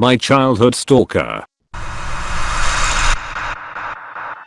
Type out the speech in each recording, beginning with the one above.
my childhood stalker.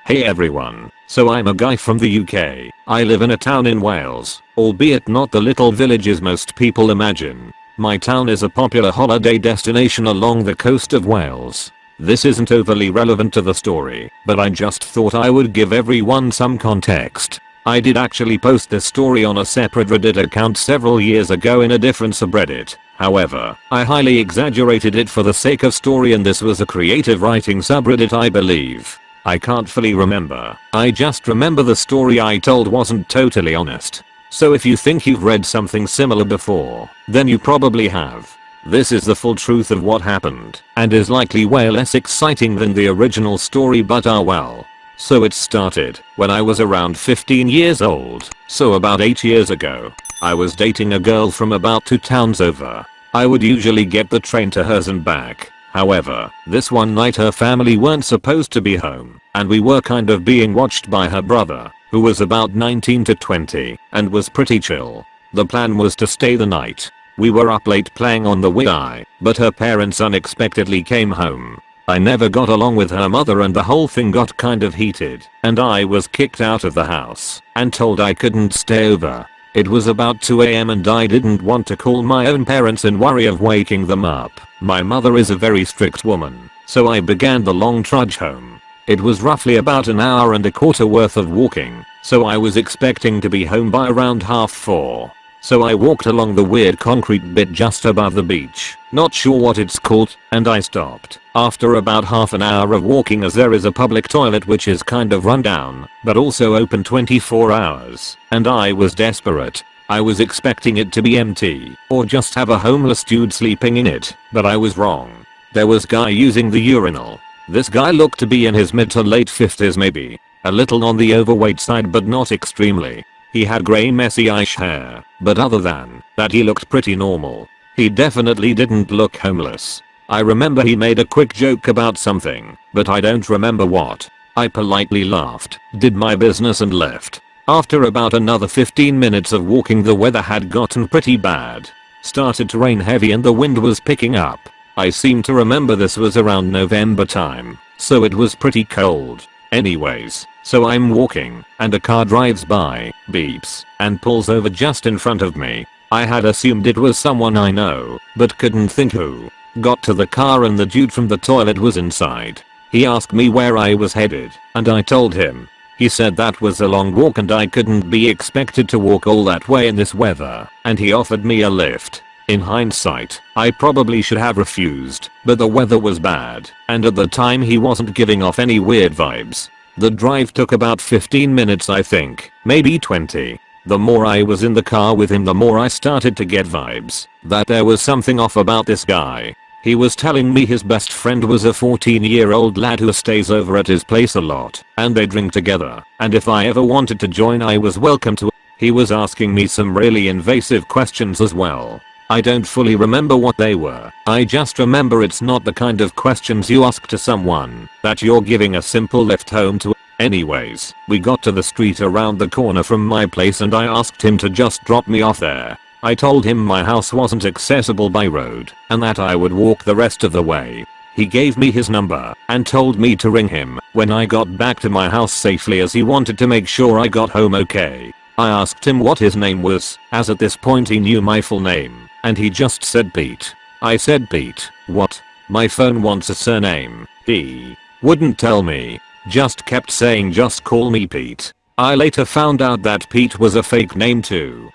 Hey everyone, so I'm a guy from the UK. I live in a town in Wales, albeit not the little villages most people imagine. My town is a popular holiday destination along the coast of Wales. This isn't overly relevant to the story, but I just thought I would give everyone some context. I did actually post this story on a separate Reddit account several years ago in a different subreddit. However, I highly exaggerated it for the sake of story and this was a creative writing subreddit I believe. I can't fully remember. I just remember the story I told wasn't totally honest. So if you think you've read something similar before, then you probably have. This is the full truth of what happened, and is likely way less exciting than the original story but ah well. So it started when I was around 15 years old, so about 8 years ago. I was dating a girl from about 2 towns over. I would usually get the train to hers and back, However, this one night her family weren't supposed to be home, and we were kind of being watched by her brother, who was about 19 to 20, and was pretty chill. The plan was to stay the night. We were up late playing on the Wii, but her parents unexpectedly came home. I never got along with her mother and the whole thing got kind of heated, and I was kicked out of the house, and told I couldn't stay over. It was about 2am and I didn't want to call my own parents and worry of waking them up. My mother is a very strict woman, so I began the long trudge home. It was roughly about an hour and a quarter worth of walking, so I was expecting to be home by around half 4. So I walked along the weird concrete bit just above the beach, not sure what it's called, and I stopped. After about half an hour of walking as there is a public toilet which is kind of run down, but also open 24 hours, and I was desperate. I was expecting it to be empty, or just have a homeless dude sleeping in it, but I was wrong. There was guy using the urinal. This guy looked to be in his mid to late 50s maybe. A little on the overweight side but not extremely. He had grey messy ish hair, but other than that he looked pretty normal. He definitely didn't look homeless. I remember he made a quick joke about something, but I don't remember what. I politely laughed, did my business and left. After about another 15 minutes of walking the weather had gotten pretty bad. Started to rain heavy and the wind was picking up. I seem to remember this was around November time, so it was pretty cold. Anyways, so I'm walking, and a car drives by, beeps, and pulls over just in front of me. I had assumed it was someone I know, but couldn't think who. Got to the car and the dude from the toilet was inside. He asked me where I was headed, and I told him, he said that was a long walk and I couldn't be expected to walk all that way in this weather, and he offered me a lift. In hindsight, I probably should have refused, but the weather was bad, and at the time he wasn't giving off any weird vibes. The drive took about 15 minutes I think, maybe 20. The more I was in the car with him the more I started to get vibes that there was something off about this guy. He was telling me his best friend was a 14 year old lad who stays over at his place a lot and they drink together and if I ever wanted to join I was welcome to. He was asking me some really invasive questions as well. I don't fully remember what they were. I just remember it's not the kind of questions you ask to someone that you're giving a simple lift home to. Anyways, we got to the street around the corner from my place and I asked him to just drop me off there. I told him my house wasn't accessible by road and that I would walk the rest of the way. He gave me his number and told me to ring him when I got back to my house safely as he wanted to make sure I got home okay. I asked him what his name was as at this point he knew my full name and he just said Pete. I said Pete, what? My phone wants a surname. He wouldn't tell me. Just kept saying just call me Pete. I later found out that Pete was a fake name too.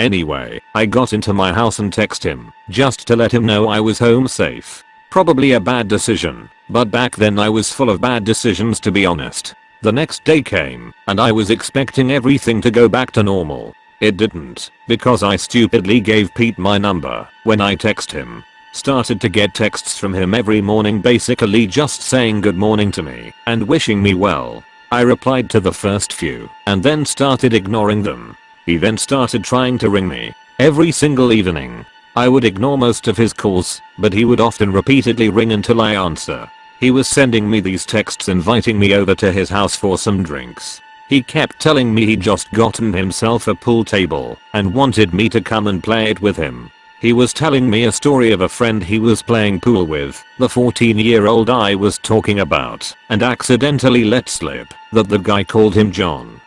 Anyway, I got into my house and text him, just to let him know I was home safe. Probably a bad decision, but back then I was full of bad decisions to be honest. The next day came, and I was expecting everything to go back to normal. It didn't, because I stupidly gave Pete my number when I text him. Started to get texts from him every morning basically just saying good morning to me and wishing me well. I replied to the first few and then started ignoring them. He then started trying to ring me. Every single evening. I would ignore most of his calls, but he would often repeatedly ring until I answer. He was sending me these texts inviting me over to his house for some drinks. He kept telling me he'd just gotten himself a pool table and wanted me to come and play it with him. He was telling me a story of a friend he was playing pool with, the 14 year old I was talking about, and accidentally let slip that the guy called him John.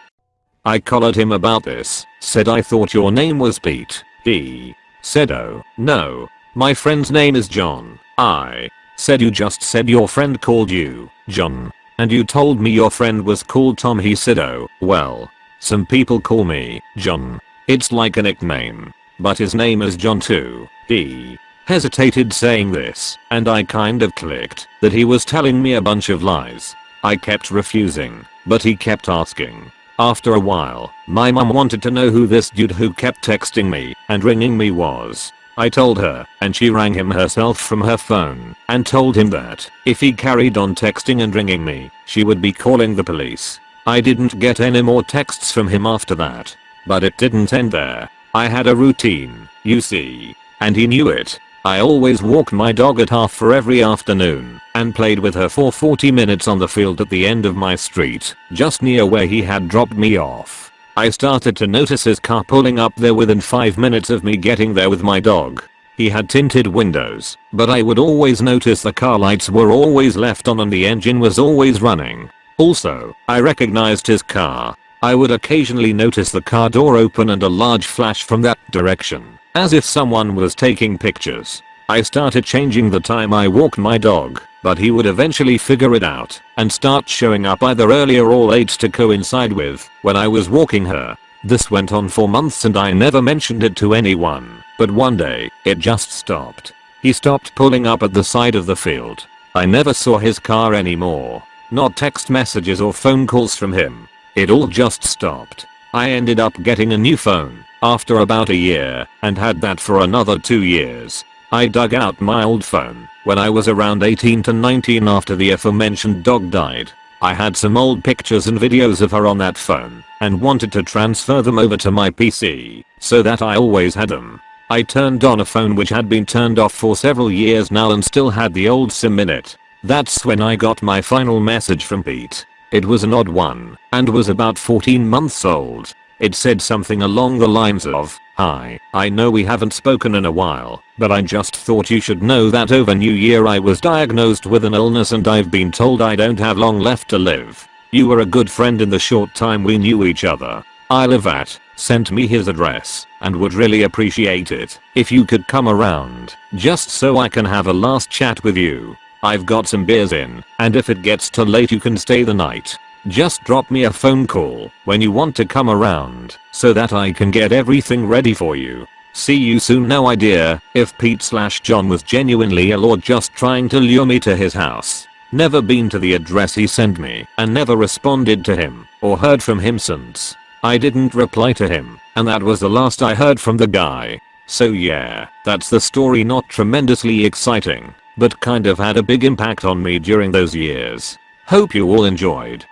I collared him about this, said I thought your name was Pete. He said oh, no. My friend's name is John. I said you just said your friend called you John. And you told me your friend was called Tom he said oh, well. Some people call me John. It's like a nickname. But his name is John too. He hesitated saying this, and I kind of clicked that he was telling me a bunch of lies. I kept refusing, but he kept asking. After a while, my mum wanted to know who this dude who kept texting me and ringing me was. I told her, and she rang him herself from her phone and told him that if he carried on texting and ringing me, she would be calling the police. I didn't get any more texts from him after that. But it didn't end there. I had a routine, you see. And he knew it. I always walked my dog at half four every afternoon and played with her for 40 minutes on the field at the end of my street, just near where he had dropped me off. I started to notice his car pulling up there within 5 minutes of me getting there with my dog. He had tinted windows, but I would always notice the car lights were always left on and the engine was always running. Also, I recognized his car. I would occasionally notice the car door open and a large flash from that direction, as if someone was taking pictures. I started changing the time I walked my dog, but he would eventually figure it out and start showing up either earlier or late to coincide with when I was walking her. This went on for months and I never mentioned it to anyone, but one day, it just stopped. He stopped pulling up at the side of the field. I never saw his car anymore. Not text messages or phone calls from him. It all just stopped. I ended up getting a new phone after about a year and had that for another 2 years. I dug out my old phone when I was around 18 to 19 after the aforementioned dog died. I had some old pictures and videos of her on that phone and wanted to transfer them over to my PC so that I always had them. I turned on a phone which had been turned off for several years now and still had the old SIM in it. That's when I got my final message from Pete. It was an odd one and was about 14 months old. It said something along the lines of, Hi, I know we haven't spoken in a while, but I just thought you should know that over New Year I was diagnosed with an illness and I've been told I don't have long left to live. You were a good friend in the short time we knew each other. I live at, sent me his address, and would really appreciate it if you could come around, just so I can have a last chat with you. I've got some beers in, and if it gets too late you can stay the night. Just drop me a phone call when you want to come around so that I can get everything ready for you. See you soon no idea if Pete slash John was genuinely ill or just trying to lure me to his house. Never been to the address he sent me and never responded to him or heard from him since. I didn't reply to him and that was the last I heard from the guy. So yeah, that's the story not tremendously exciting, but kind of had a big impact on me during those years. Hope you all enjoyed.